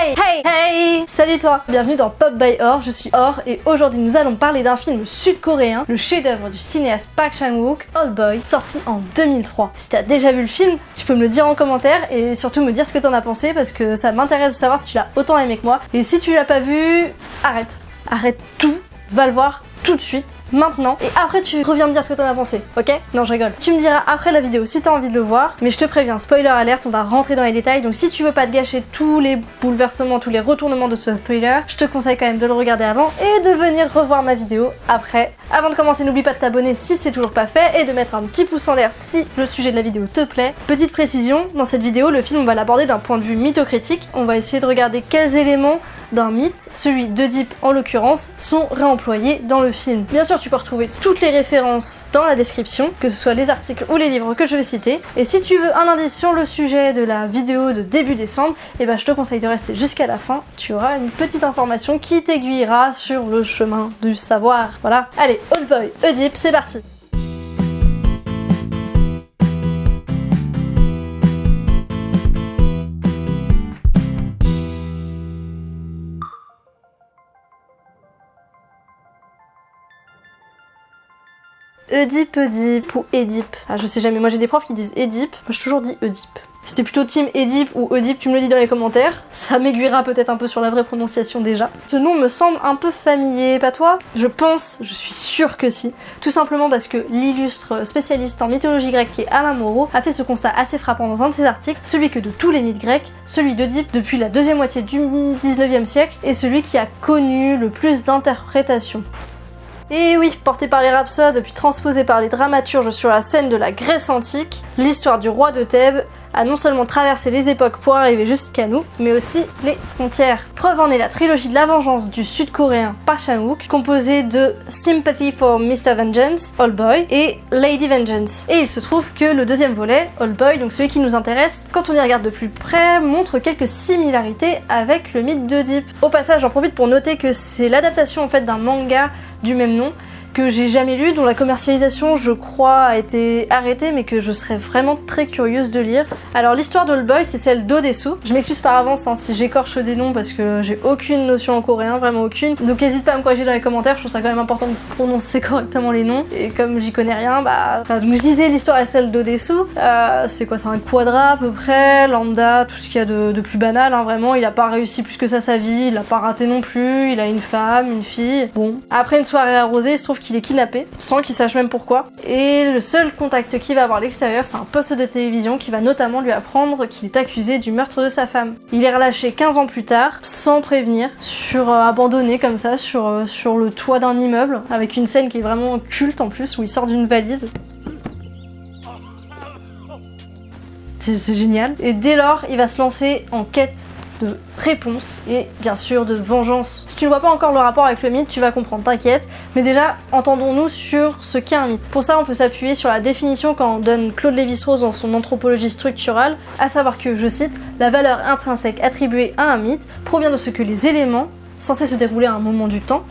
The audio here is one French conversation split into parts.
Hey, hey, hey Salut toi Bienvenue dans Pop by Or, je suis Or et aujourd'hui nous allons parler d'un film sud-coréen, le chef-d'œuvre du cinéaste Park Chan-wook, Old Boy, sorti en 2003. Si t'as déjà vu le film, tu peux me le dire en commentaire et surtout me dire ce que t'en as pensé parce que ça m'intéresse de savoir si tu l'as autant aimé que moi. Et si tu l'as pas vu, arrête. Arrête tout, va le voir tout de suite maintenant et après tu reviens me dire ce que t'en as pensé, ok? Non je rigole. Tu me diras après la vidéo si t'as envie de le voir, mais je te préviens, spoiler alerte, on va rentrer dans les détails, donc si tu veux pas te gâcher tous les bouleversements, tous les retournements de ce thriller, je te conseille quand même de le regarder avant et de venir revoir ma vidéo après. Avant de commencer, n'oublie pas de t'abonner si c'est toujours pas fait et de mettre un petit pouce en l'air si le sujet de la vidéo te plaît. Petite précision, dans cette vidéo, le film on va l'aborder d'un point de vue mythocritique, on va essayer de regarder quels éléments d'un mythe, celui d'Oedipe en l'occurrence, sont réemployés dans le film. Bien sûr, tu peux retrouver toutes les références dans la description, que ce soit les articles ou les livres que je vais citer. Et si tu veux un indice sur le sujet de la vidéo de début décembre, eh ben je te conseille de rester jusqu'à la fin. Tu auras une petite information qui t'aiguillera sur le chemin du savoir. Voilà. Allez, Old Boy, Oedipe, c'est parti Oedipe, Oedipe ou Édipe. Ah, je sais jamais, moi j'ai des profs qui disent Édipe, moi j'ai toujours dit Oedipe. T'es plutôt team Édipe ou Oedipe, tu me le dis dans les commentaires. Ça m'aiguillera peut-être un peu sur la vraie prononciation déjà. Ce nom me semble un peu familier, pas toi? Je pense, je suis sûre que si. Tout simplement parce que l'illustre spécialiste en mythologie grecque qui est Alain Moreau a fait ce constat assez frappant dans un de ses articles, celui que de tous les mythes grecs, celui d'Oedipe depuis la deuxième moitié du 19e siècle est celui qui a connu le plus d'interprétations. Et oui, porté par les rhapsodes, puis transposé par les dramaturges sur la scène de la Grèce antique, l'histoire du roi de Thèbes a non seulement traversé les époques pour arriver jusqu'à nous, mais aussi les frontières. Preuve en est la trilogie de la vengeance du sud-coréen Park Chan-wook, composée de Sympathy for Mr. Vengeance, All Boy, et Lady Vengeance. Et il se trouve que le deuxième volet, All Boy, donc celui qui nous intéresse, quand on y regarde de plus près, montre quelques similarités avec le mythe d'Oedipe. Au passage, j'en profite pour noter que c'est l'adaptation en fait d'un manga du même nom que j'ai jamais lu, dont la commercialisation je crois a été arrêtée mais que je serais vraiment très curieuse de lire. Alors l'histoire d'Old Boy c'est celle d'Odesu. Je m'excuse par avance hein, si j'écorche des noms parce que j'ai aucune notion en coréen, vraiment aucune. Donc n'hésite pas à me corriger dans les commentaires, je trouve ça quand même important de prononcer correctement les noms. Et comme j'y connais rien, bah... donc je disais l'histoire est celle d'Odesu. Euh, c'est quoi C'est un quadra à peu près, lambda, tout ce qu'il y a de, de plus banal hein, vraiment. Il a pas réussi plus que ça sa vie, il a pas raté non plus, il a une femme, une fille. Bon. Après une soirée arrosée, il se trouve qu'il est kidnappé, sans qu'il sache même pourquoi. Et le seul contact qu'il va avoir à l'extérieur, c'est un poste de télévision qui va notamment lui apprendre qu'il est accusé du meurtre de sa femme. Il est relâché 15 ans plus tard, sans prévenir, sur euh, abandonné comme ça, sur, euh, sur le toit d'un immeuble, avec une scène qui est vraiment culte en plus, où il sort d'une valise. C'est génial. Et dès lors, il va se lancer en quête de réponse et bien sûr de vengeance. Si tu ne vois pas encore le rapport avec le mythe, tu vas comprendre, t'inquiète. Mais déjà, entendons-nous sur ce qu'est un mythe. Pour ça, on peut s'appuyer sur la définition qu'en donne Claude Lévi-Strauss dans son anthropologie structurale, à savoir que, je cite, la valeur intrinsèque attribuée à un mythe provient de ce que les éléments, censés se dérouler à un moment du temps,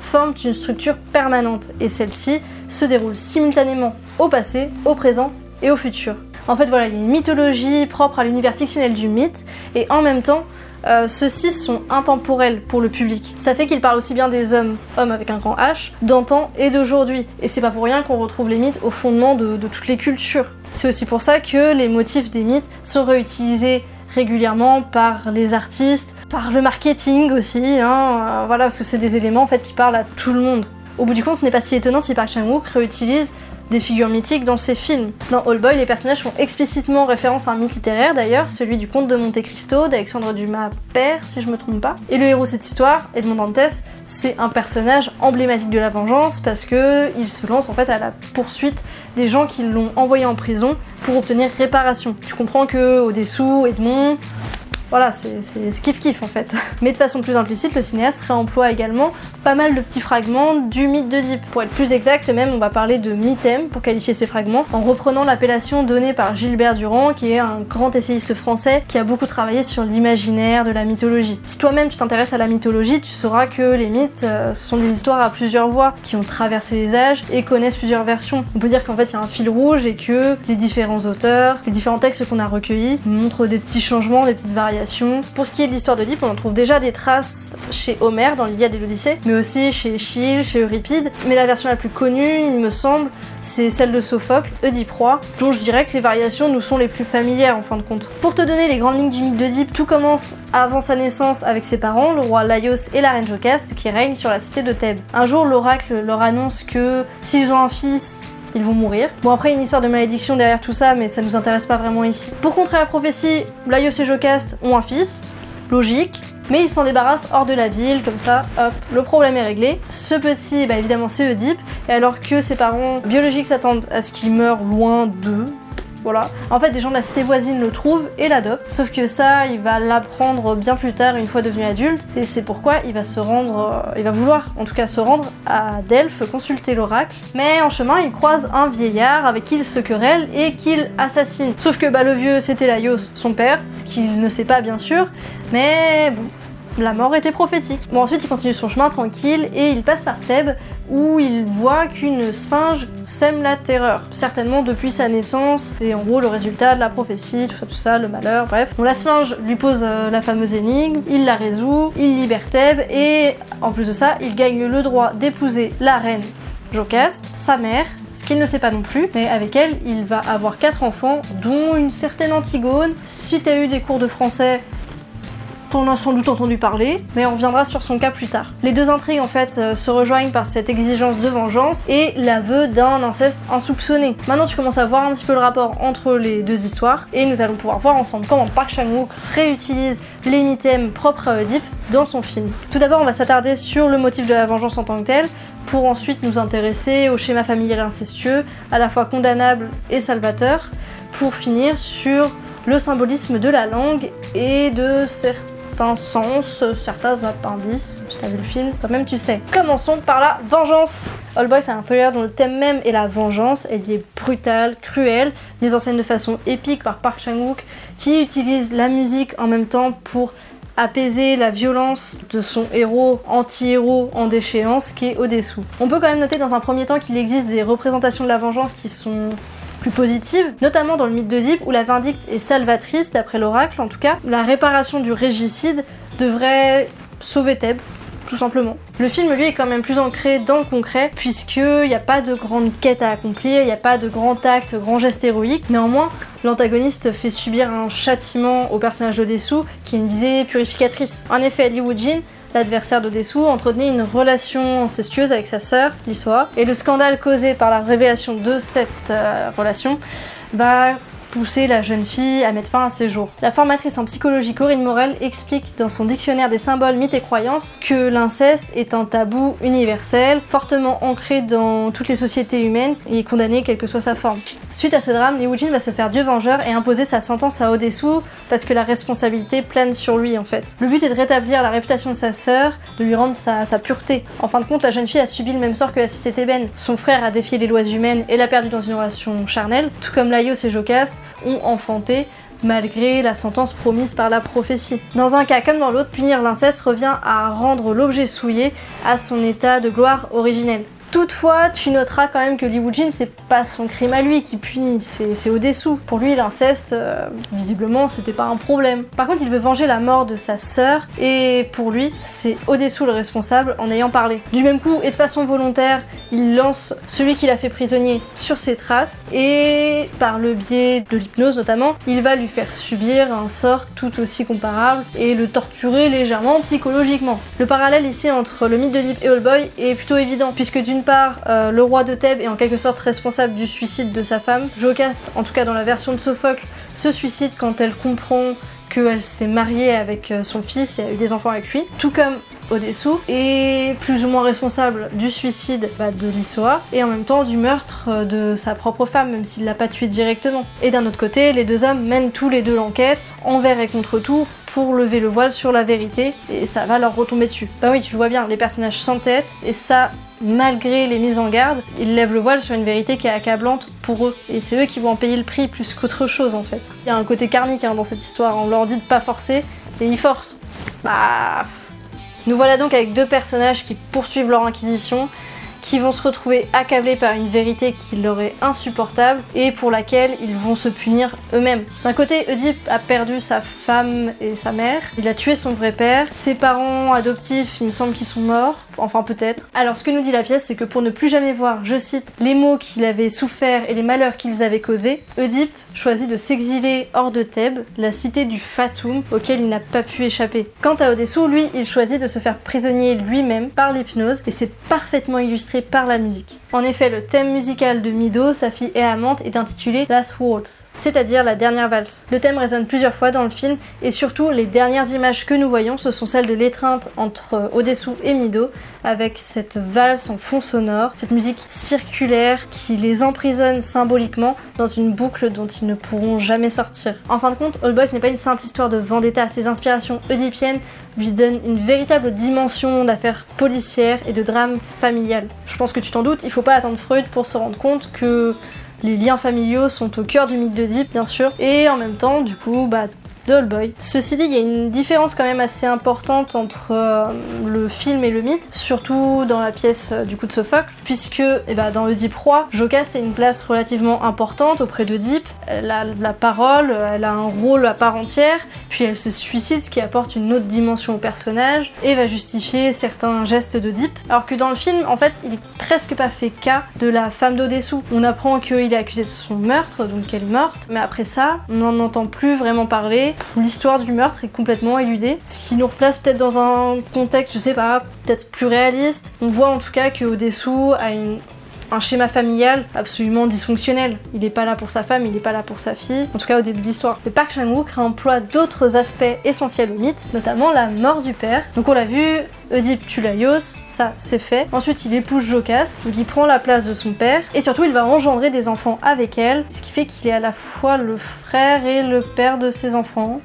forment une structure permanente et celle-ci se déroule simultanément au passé, au présent et au futur. En fait, voilà, il y a une mythologie propre à l'univers fictionnel du mythe, et en même temps, euh, ceux-ci sont intemporels pour le public. Ça fait qu'il parle aussi bien des hommes, hommes avec un grand H, d'antan et d'aujourd'hui. Et c'est pas pour rien qu'on retrouve les mythes au fondement de, de toutes les cultures. C'est aussi pour ça que les motifs des mythes sont réutilisés régulièrement par les artistes, par le marketing aussi, hein, euh, voilà, parce que c'est des éléments en fait qui parlent à tout le monde. Au bout du compte, ce n'est pas si étonnant si Park Chan-wook réutilise des figures mythiques dans ses films. Dans All Boy, les personnages font explicitement référence à un mythe littéraire d'ailleurs, celui du conte de Monte Cristo d'Alexandre Dumas père, si je me trompe pas. Et le héros de cette histoire, Edmond Dantès, c'est un personnage emblématique de la vengeance parce que il se lance en fait à la poursuite des gens qui l'ont envoyé en prison pour obtenir réparation. Tu comprends que au-dessous, Edmond, voilà, c'est kiff-kiff en fait. Mais de façon plus implicite, le cinéaste réemploie également pas mal de petits fragments du mythe d'Oedipe. Pour être plus exact, même on va parler de mythème pour qualifier ces fragments, en reprenant l'appellation donnée par Gilbert Durand, qui est un grand essayiste français qui a beaucoup travaillé sur l'imaginaire de la mythologie. Si toi-même tu t'intéresses à la mythologie, tu sauras que les mythes, euh, ce sont des histoires à plusieurs voix, qui ont traversé les âges et connaissent plusieurs versions. On peut dire qu'en fait il y a un fil rouge et que les différents auteurs, les différents textes qu'on a recueillis montrent des petits changements, des petites variations Pour ce qui est de l'histoire d'Oedipe, on en trouve déjà des traces chez Homère dans l'Iliade et l'Odyssée, mais aussi chez Échille, chez Euripide. Mais la version la plus connue, il me semble, c'est celle de Sophocle, Oedipe roi, dont je dirais que les variations nous sont les plus familières en fin de compte. Pour te donner les grandes lignes du mythe d'Oedipe, tout commence avant sa naissance avec ses parents, le roi Laios et la reine Jocaste, qui règnent sur la cité de Thèbes. Un jour, l'oracle leur annonce que s'ils ont un fils, ils vont mourir. Bon après il y a une histoire de malédiction derrière tout ça mais ça nous intéresse pas vraiment ici. Pour contrer la prophétie, Laios et Jocaste ont un fils, logique, mais ils s'en débarrassent hors de la ville, comme ça, hop, le problème est réglé. Ce petit, bah évidemment c'est Oedipe, et alors que ses parents biologiques s'attendent à ce qu'il meure loin d'eux, voilà. En fait, des gens de la cité voisine le trouvent et l'adoptent. Sauf que ça, il va l'apprendre bien plus tard, une fois devenu adulte. Et c'est pourquoi il va se rendre, euh, il va vouloir en tout cas se rendre à Delphes, consulter l'oracle. Mais en chemin, il croise un vieillard avec qui il se querelle et qu'il assassine. Sauf que bah, le vieux, c'était Laios, son père, ce qu'il ne sait pas bien sûr. Mais bon, la mort était prophétique. Bon ensuite il continue son chemin tranquille et il passe par Thèbes où il voit qu'une sphinge sème la terreur. Certainement depuis sa naissance et en gros le résultat de la prophétie, tout ça tout ça, le malheur, bref. Donc la sphinge lui pose euh, la fameuse énigme, il la résout, il libère Thèbes et en plus de ça il gagne le droit d'épouser la reine Jocaste, sa mère, ce qu'il ne sait pas non plus, mais avec elle, il va avoir quatre enfants, dont une certaine Antigone. Si t'as eu des cours de français, on a sans doute entendu parler, mais on reviendra sur son cas plus tard. Les deux intrigues en fait euh, se rejoignent par cette exigence de vengeance et l'aveu d'un inceste insoupçonné. Maintenant tu commences à voir un petit peu le rapport entre les deux histoires et nous allons pouvoir voir ensemble comment Park Chan-wook réutilise les mythèmes propres à Oedipe dans son film. Tout d'abord on va s'attarder sur le motif de la vengeance en tant que tel, pour ensuite nous intéresser au schéma familial incestueux, à la fois condamnable et salvateur, pour finir sur le symbolisme de la langue et de certains certains sens, certains appendices, si t'as vu le film, quand même tu sais. Commençons par la vengeance All Boy c'est un thriller dont le thème même est la vengeance, elle y est brutale, cruelle, mise en scène de façon épique par Park Chan-wook qui utilise la musique en même temps pour apaiser la violence de son héros anti-héros en déchéance qui est au-dessous. On peut quand même noter dans un premier temps qu'il existe des représentations de la vengeance qui sont plus positive, notamment dans le mythe d'Oedipe où la vindicte est salvatrice, d'après l'oracle en tout cas. La réparation du régicide devrait sauver Thèbes, tout simplement. Le film, lui, est quand même plus ancré dans le concret, puisqu'il n'y a pas de grande quête à accomplir, il n'y a pas de grand acte, grand geste héroïque. Néanmoins, l'antagoniste fait subir un châtiment au personnage d'Odessou, qui est une visée purificatrice. En effet, Li Woo-jin l'adversaire d'Odessou, entretenait une relation incestueuse avec sa sœur, Lissoa, et le scandale causé par la révélation de cette euh, relation va pousser la jeune fille à mettre fin à ses jours. La formatrice en psychologie Corinne Morel explique dans son dictionnaire des symboles, mythes et croyances que l'inceste est un tabou universel, fortement ancré dans toutes les sociétés humaines et condamné quelle que soit sa forme. Suite à ce drame, Li Wujin va se faire dieu vengeur et imposer sa sentence à Odessou parce que la responsabilité plane sur lui en fait. Le but est de rétablir la réputation de sa sœur, de lui rendre sa, pureté. En fin de compte, la jeune fille a subi le même sort que la cité thébaine. Son frère a défié les lois humaines et l'a perdu dans une relation charnelle, tout comme Laios et Jocaste ont enfanté malgré la sentence promise par la prophétie. Dans un cas comme dans l'autre, punir l'inceste revient à rendre l'objet souillé à son état de gloire originelle. Toutefois, tu noteras quand même que Li Woo-jin, c'est pas son crime à lui qui punit, c'est au-dessous. Pour lui, l'inceste, euh, visiblement, c'était pas un problème. Par contre, il veut venger la mort de sa sœur, et pour lui, c'est au-dessous le responsable en ayant parlé. Du même coup, et de façon volontaire, il lance celui qui l'a fait prisonnier sur ses traces, et par le biais de l'hypnose notamment, il va lui faire subir un sort tout aussi comparable, et le torturer légèrement psychologiquement. Le parallèle ici entre le mythe de Deep et Boy est plutôt évident, puisque d'une euh, le roi de Thèbes est en quelque sorte responsable du suicide de sa femme. Jocaste, en tout cas dans la version de Sophocle, se suicide quand elle comprend qu'elle s'est mariée avec euh, son fils et a eu des enfants avec lui, tout comme Odessou, est plus ou moins responsable du suicide bah, de Lissoa et en même temps du meurtre euh, de sa propre femme, même s'il l'a pas tuée directement. Et d'un autre côté, les deux hommes mènent tous les deux l'enquête, envers et contre tout, pour lever le voile sur la vérité, et ça va leur retomber dessus. Bah oui, tu le vois bien, les personnages s'entêtent, et ça, malgré les mises en garde, ils lèvent le voile sur une vérité qui est accablante pour eux. Et c'est eux qui vont en payer le prix plus qu'autre chose en fait. Il y a un côté karmique hein, dans cette histoire, on leur dit de pas forcer, et ils forcent. Bah... Nous voilà donc avec deux personnages qui poursuivent leur inquisition, qui vont se retrouver accablés par une vérité qui leur est insupportable et pour laquelle ils vont se punir eux-mêmes. D'un côté, Oedipe a perdu sa femme et sa mère, il a tué son vrai père, ses parents adoptifs, il me semble qu'ils sont morts, enfin peut-être. Alors ce que nous dit la pièce, c'est que pour ne plus jamais voir, je cite, les maux qu'il avait souffert et les malheurs qu'ils avaient causés, Oedipe choisit de s'exiler hors de Thèbes, la cité du Fatum, auquel il n'a pas pu échapper. Quant à Odessou, lui, il choisit de se faire prisonnier lui-même par l'hypnose, et c'est parfaitement illustré par la musique. En effet, le thème musical de Mido, sa fille et amante, est intitulé Last Waltz, c'est-à-dire la dernière valse. Le thème résonne plusieurs fois dans le film, et surtout, les dernières images que nous voyons, ce sont celles de l'étreinte entre Odessou et Mido, avec cette valse en fond sonore, cette musique circulaire qui les emprisonne symboliquement dans une boucle dont ils ne pourront jamais sortir. En fin de compte, All Boys n'est pas une simple histoire de vendetta, ses inspirations oedipiennes lui donnent une véritable dimension d'affaires policières et de drame familial. Je pense que tu t'en doutes, il faut pas attendre Freud pour se rendre compte que les liens familiaux sont au cœur du mythe d'Oedipe, bien sûr, et en même temps, du coup, bah, Boy. Ceci dit, il y a une différence quand même assez importante entre euh, le film et le mythe, surtout dans la pièce euh, du coup de Sophocle, puisque eh ben, dans Oedipe roi, Jocaste a une place relativement importante auprès d'Oedipe. Elle a la parole, elle a un rôle à part entière, puis elle se suicide, ce qui apporte une autre dimension au personnage et va justifier certains gestes d'Oedipe. Alors que dans le film, en fait, il est presque pas fait cas de la femme d'Odessou. On apprend qu'il est accusé de son meurtre, donc qu'elle est morte, mais après ça, on n'en entend plus vraiment parler l'histoire du meurtre est complètement éludée, ce qui nous replace peut-être dans un contexte, je sais pas, peut-être plus réaliste. On voit en tout cas que Odessou a un schéma familial absolument dysfonctionnel. Il n'est pas là pour sa femme, il n'est pas là pour sa fille, en tout cas au début de l'histoire. Mais Park Chan-wook emploie d'autres aspects essentiels au mythe, notamment la mort du père. Donc on l'a vu, Oedipe tue Laios, ça c'est fait. Ensuite il épouse Jocaste, donc il prend la place de son père, et surtout il va engendrer des enfants avec elle, ce qui fait qu'il est à la fois le frère et le père de ses enfants.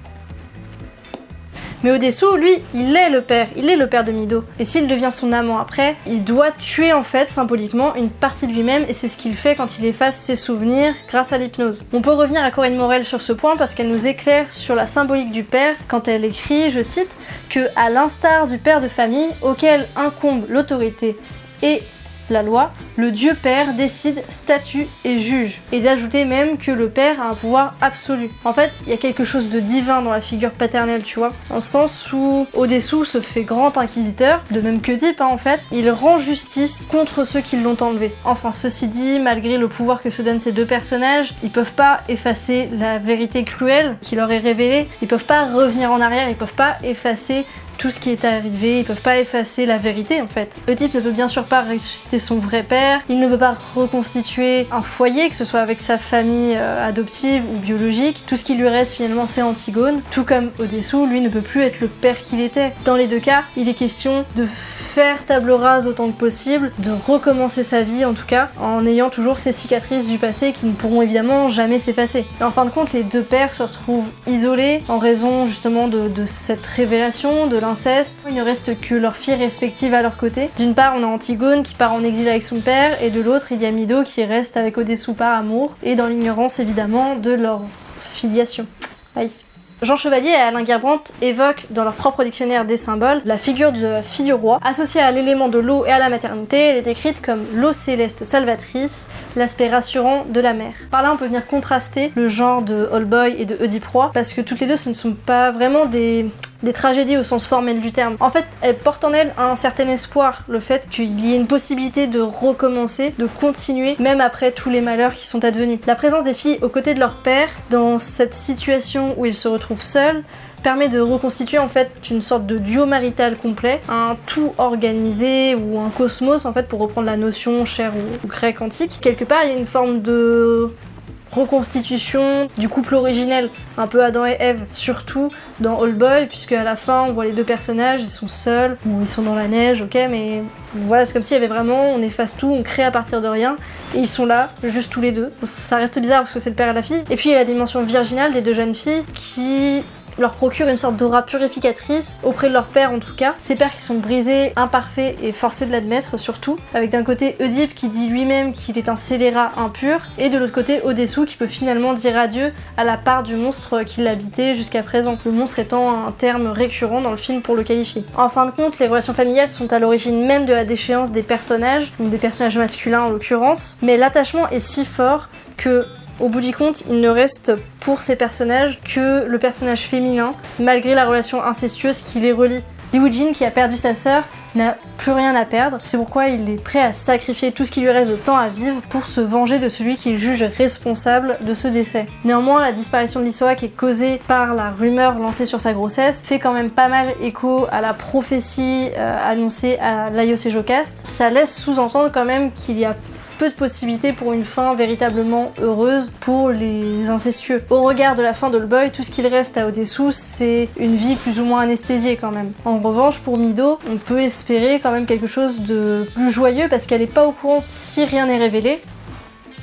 Mais Odessou, lui, il est le père, il est le père de Mido. Et s'il devient son amant après, il doit tuer en fait symboliquement une partie de lui-même et c'est ce qu'il fait quand il efface ses souvenirs grâce à l'hypnose. On peut revenir à Corinne Morel sur ce point parce qu'elle nous éclaire sur la symbolique du père quand elle écrit, je cite, que à l'instar du père de famille auquel incombe l'autorité et la loi, le Dieu Père décide, statue et juge. Et d'ajouter même que le Père a un pouvoir absolu. En fait, il y a quelque chose de divin dans la figure paternelle, tu vois. En sens où Odessou se fait grand inquisiteur, de même que Deep, hein, en fait, il rend justice contre ceux qui l'ont enlevé. Enfin, ceci dit, malgré le pouvoir que se donnent ces deux personnages, ils peuvent pas effacer la vérité cruelle qui leur est révélée, ils peuvent pas revenir en arrière, ils peuvent pas effacer tout ce qui est arrivé, ils peuvent pas effacer la vérité en fait. Oedipe ne peut bien sûr pas ressusciter son vrai père, il ne peut pas reconstituer un foyer, que ce soit avec sa famille euh, adoptive ou biologique. Tout ce qui lui reste finalement c'est Antigone, tout comme Odessou, lui ne peut plus être le père qu'il était. Dans les deux cas, il est question de faire table rase autant que possible, de recommencer sa vie en tout cas, en ayant toujours ces cicatrices du passé qui ne pourront évidemment jamais s'effacer. En fin de compte, les deux pères se retrouvent isolés en raison justement de, de cette révélation, de l'inceste. Il ne reste que leurs filles respectives à leur côté. D'une part, on a Antigone qui part en exil avec son père, et de l'autre, il y a Mido qui reste avec Odessou par amour, et dans l'ignorance évidemment de leur filiation. Aïe. Jean Chevalier et Alain Guerbrandt évoquent dans leur propre dictionnaire des symboles la figure de la fille du roi. Associée à l'élément de l'eau et à la maternité, elle est décrite comme l'eau céleste salvatrice, l'aspect rassurant de la mer. Par là, on peut venir contraster le genre de Boy et de Oedipe parce que toutes les deux, ce ne sont pas vraiment des des tragédies au sens formel du terme. En fait, elles portent en elles un certain espoir, le fait qu'il y ait une possibilité de recommencer, de continuer, même après tous les malheurs qui sont advenus. La présence des filles aux côtés de leur père, dans cette situation où ils se retrouvent seuls, permet de reconstituer en fait une sorte de duo marital complet, un tout organisé ou un cosmos en fait pour reprendre la notion chère ou grec antique. Quelque part il y a une forme de reconstitution du couple originel, un peu Adam et Eve, surtout dans All Boy, puisque à la fin on voit les deux personnages, ils sont seuls, ou ils sont dans la neige, ok, mais voilà, c'est comme s'il y avait vraiment, on efface tout, on crée à partir de rien, et ils sont là, juste tous les deux. Ça reste bizarre parce que c'est le père et la fille. Et puis il y a la dimension virginale des deux jeunes filles qui leur procure une sorte d'aura purificatrice auprès de leur père en tout cas. Ces pères qui sont brisés, imparfaits et forcés de l'admettre surtout. Avec d'un côté Oedipe qui dit lui-même qu'il est un scélérat impur et de l'autre côté Odessou qui peut finalement dire adieu à la part du monstre qui l'habitait jusqu'à présent. Le monstre étant un terme récurrent dans le film pour le qualifier. En fin de compte, les relations familiales sont à l'origine même de la déchéance des personnages, donc des personnages masculins en l'occurrence, mais l'attachement est si fort que au bout du compte, il ne reste pour ces personnages que le personnage féminin, malgré la relation incestueuse qui les relie. Li Wujin, qui a perdu sa sœur, n'a plus rien à perdre. C'est pourquoi il est prêt à sacrifier tout ce qui lui reste de temps à vivre pour se venger de celui qu'il juge responsable de ce décès. Néanmoins, la disparition de l'Isoa qui est causée par la rumeur lancée sur sa grossesse fait quand même pas mal écho à la prophétie euh, annoncée à Jocast. Ça laisse sous-entendre quand même qu'il y a peu de possibilités pour une fin véritablement heureuse pour les incestueux. Au regard de la fin d'Allboy, tout ce qu'il reste à Odessou, c'est une vie plus ou moins anesthésiée quand même. En revanche, pour Mido, on peut espérer quand même quelque chose de plus joyeux parce qu'elle n'est pas au courant si rien n'est révélé.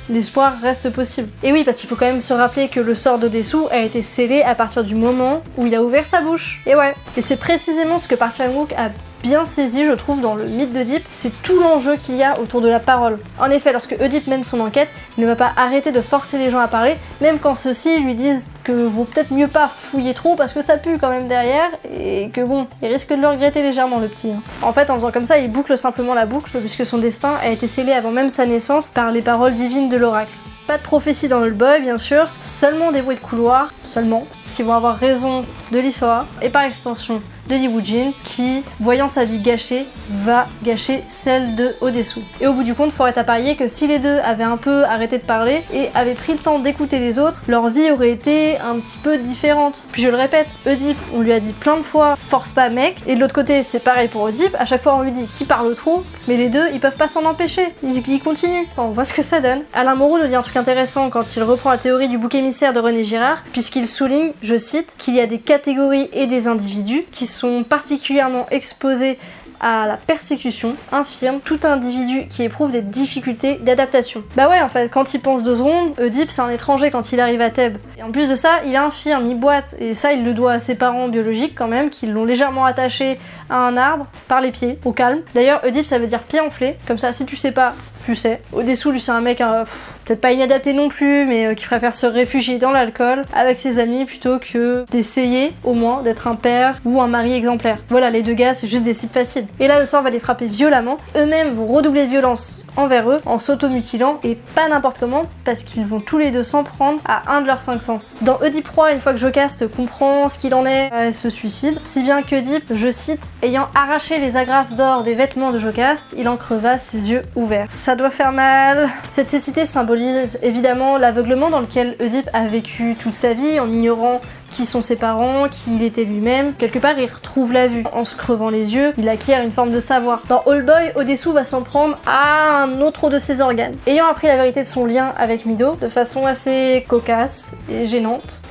L'espoir reste possible. Et oui, parce qu'il faut quand même se rappeler que le sort d'Odessou a été scellé à partir du moment où il a ouvert sa bouche. Et ouais. Et c'est précisément ce que Park Chan-wook a bien saisi, je trouve, dans le mythe d'Oedipe, c'est tout l'enjeu qu'il y a autour de la parole. En effet, lorsque Oedipe mène son enquête, il ne va pas arrêter de forcer les gens à parler, même quand ceux-ci lui disent que vaut peut-être mieux pas fouiller trop parce que ça pue quand même derrière, et que bon, il risque de le regretter légèrement le petit. Hein. En fait, en faisant comme ça, il boucle simplement la boucle, puisque son destin a été scellé avant même sa naissance par les paroles divines de l'oracle. Pas de prophétie dans le boy, bien sûr, seulement des bruits de couloir, seulement, qui vont avoir raison de l'histoire, et par extension de Lee Woo-jin qui, voyant sa vie gâchée, va gâcher celle de Odessou. Et au bout du compte, faut être à parier que si les deux avaient un peu arrêté de parler et avaient pris le temps d'écouter les autres, leur vie aurait été un petit peu différente. Puis je le répète, Oedipe, on lui a dit plein de fois, force pas mec, et de l'autre côté, c'est pareil pour Oedipe, à chaque fois on lui dit qui parle trop, mais les deux, ils peuvent pas s'en empêcher, ils, ils continuent. on voit ce que ça donne. Alain Moreau nous dit un truc intéressant quand il reprend la théorie du bouc émissaire de René Girard, puisqu'il souligne, je cite, qu'il y a des catégories et des individus qui sont particulièrement exposés à la persécution infirme tout individu qui éprouve des difficultés d'adaptation. Bah ouais, en fait, quand il pense deux secondes, Oedipe c'est un étranger quand il arrive à Thèbes. Et en plus de ça, il est infirme, il boite, et ça il le doit à ses parents biologiques quand même, qui l'ont légèrement attaché à un arbre par les pieds, au calme. D'ailleurs, Oedipe ça veut dire pied enflé, comme ça si tu sais pas, tu sais. Au-dessous, lui, c'est un mec euh, peut-être pas inadapté non plus, mais euh, qui préfère se réfugier dans l'alcool avec ses amis plutôt que d'essayer au moins d'être un père ou un mari exemplaire. Voilà, les deux gars, c'est juste des cibles faciles. Et là, le sort va les frapper violemment. Eux-mêmes vont redoubler de violence envers eux en s'automutilant et pas n'importe comment parce qu'ils vont tous les deux s'en prendre à un de leurs cinq sens. Dans Oedipe Roi, une fois que Jocaste comprend ce qu'il en est, elle se suicide. Si bien qu'Oedipe, je cite, ayant arraché les agrafes d'or des vêtements de Jocaste, il en creva ses yeux ouverts. Ça doit faire mal. Cette cécité symbolise évidemment l'aveuglement dans lequel Oedipe a vécu toute sa vie en ignorant qui sont ses parents, qui il était lui-même. Quelque part, il retrouve la vue. En se crevant les yeux, il acquiert une forme de savoir. Dans All Boy, Odessou va s'en prendre à un autre de ses organes. Ayant appris la vérité de son lien avec Mido, de façon assez cocasse et gênante,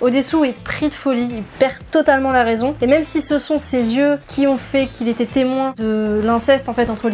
Odessou est pris de folie, il perd totalement la raison. Et même si ce sont ses yeux qui ont fait qu'il était témoin de l'inceste en fait entre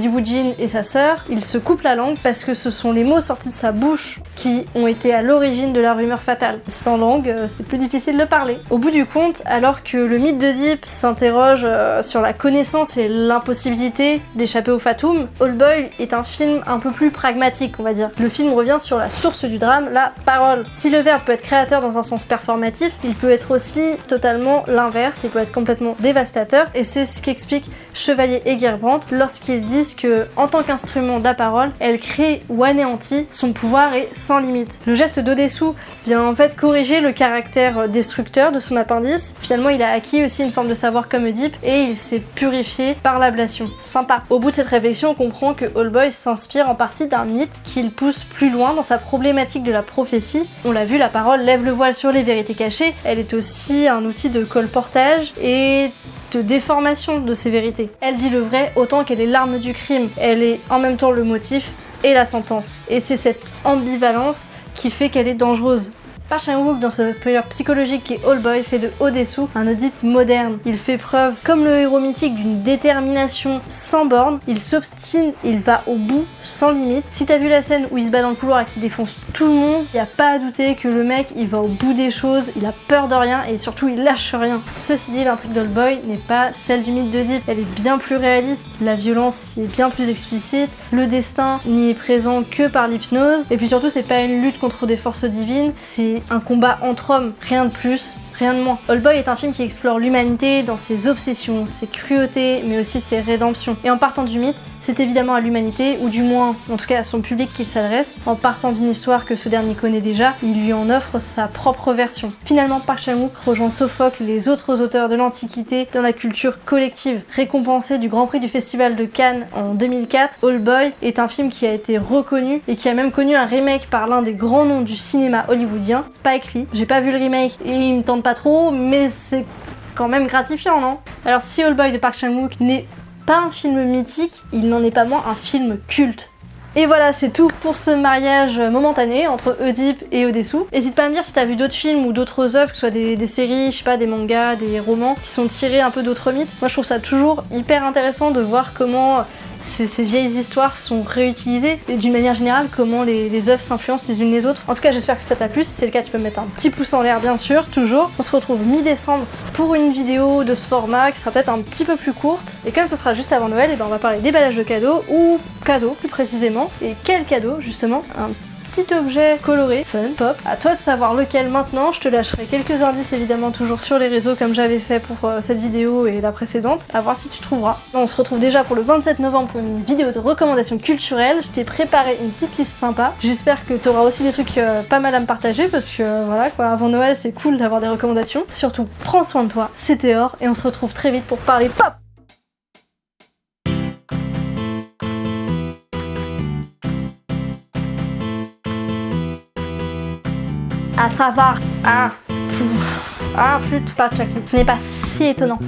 et sa sœur, il se coupe la langue parce que ce sont les mots sortis de sa bouche qui ont été à l'origine de la rumeur fatale. Sans langue, euh, c'est plus difficile de parler. Au bout du compte, alors que le mythe de Zip s'interroge euh, sur la connaissance et l'impossibilité d'échapper au Fatum, All Boy est un film un peu plus pragmatique, on va dire. Le film revient sur la source du drame, la parole. Si le verbe peut être créateur dans un sens performatif, il peut être aussi totalement l'inverse, il peut être complètement dévastateur, et c'est ce qu'explique Chevalier et Gerbrandt lorsqu'ils disent que, en tant qu'instrument de la parole, elle crée ou anéantit, son pouvoir est sans limite. Le geste d'Odessou vient en fait corriger le caractère de son appendice. Finalement, il a acquis aussi une forme de savoir comme Oedipe et il s'est purifié par l'ablation. Sympa. Au bout de cette réflexion, on comprend que Boy s'inspire en partie d'un mythe qu'il pousse plus loin dans sa problématique de la prophétie. On l'a vu, la parole lève le voile sur les vérités cachées. Elle est aussi un outil de colportage et de déformation de ces vérités. Elle dit le vrai autant qu'elle est l'arme du crime. Elle est en même temps le motif et la sentence. Et c'est cette ambivalence qui fait qu'elle est dangereuse Park Chan-wook dans ce thriller psychologique qui est All Boy fait de Odesu un Oedipe moderne. Il fait preuve, comme le héros mythique, d'une détermination sans borne. Il s'obstine, il va au bout, sans limite. Si t'as vu la scène où il se bat dans le couloir et qu'il défonce tout le monde, y a pas à douter que le mec, il va au bout des choses, il a peur de rien et surtout il lâche rien. Ceci dit, l'intrigue d'All Boy n'est pas celle du mythe d'Oedipe. Elle est bien plus réaliste, la violence y est bien plus explicite, le destin n'y est présent que par l'hypnose, et puis surtout c'est pas une lutte contre des forces divines, c'est un combat entre hommes, rien de plus, rien de moins. All Boy est un film qui explore l'humanité dans ses obsessions, ses cruautés, mais aussi ses rédemptions. Et en partant du mythe, c'est évidemment à l'humanité, ou du moins, en tout cas à son public qu'il s'adresse. En partant d'une histoire que ce dernier connaît déjà, il lui en offre sa propre version. Finalement, Park rejoint Sophocle les autres auteurs de l'Antiquité dans la culture collective. Récompensé du Grand Prix du Festival de Cannes en 2004, All Boy est un film qui a été reconnu et qui a même connu un remake par l'un des grands noms du cinéma hollywoodien, Spike Lee. J'ai pas vu le remake et il me tente pas trop, mais c'est quand même gratifiant, non? Alors si All Boy de Park Chan-wook n'est pas un film mythique, il n'en est pas moins un film culte. Et voilà, c'est tout pour ce mariage momentané entre Oedipe et Odessou. N'hésite pas à me dire si t'as vu d'autres films ou d'autres œuvres, que ce soit des, des, séries, je sais pas, des mangas, des romans, qui sont tirés un peu d'autres mythes. Moi je trouve ça toujours hyper intéressant de voir comment ces, vieilles histoires sont réutilisées et d'une manière générale comment les, œuvres s'influencent les unes les autres. En tout cas j'espère que ça t'a plu, si c'est le cas tu peux me mettre un petit pouce en l'air bien sûr, toujours. On se retrouve mi-décembre pour une vidéo de ce format qui sera peut-être un petit peu plus courte et comme ce sera juste avant Noël, et ben on va parler déballage de cadeaux ou cadeaux plus précisément. Et quel cadeau justement petit objet coloré, fun, pop. À toi de savoir lequel maintenant, je te lâcherai quelques indices évidemment toujours sur les réseaux comme j'avais fait pour euh, cette vidéo et la précédente, à voir si tu trouveras. On se retrouve déjà pour le 27 novembre pour une vidéo de recommandations culturelles. Je t'ai préparé une petite liste sympa. J'espère que tu auras aussi des trucs euh, pas mal à me partager parce que euh, voilà quoi, avant Noël c'est cool d'avoir des recommandations. Surtout, prends soin de toi, c'était or et on se retrouve très vite pour parler pop à savoir ah, ah flûte pas ce n'est pas si étonnant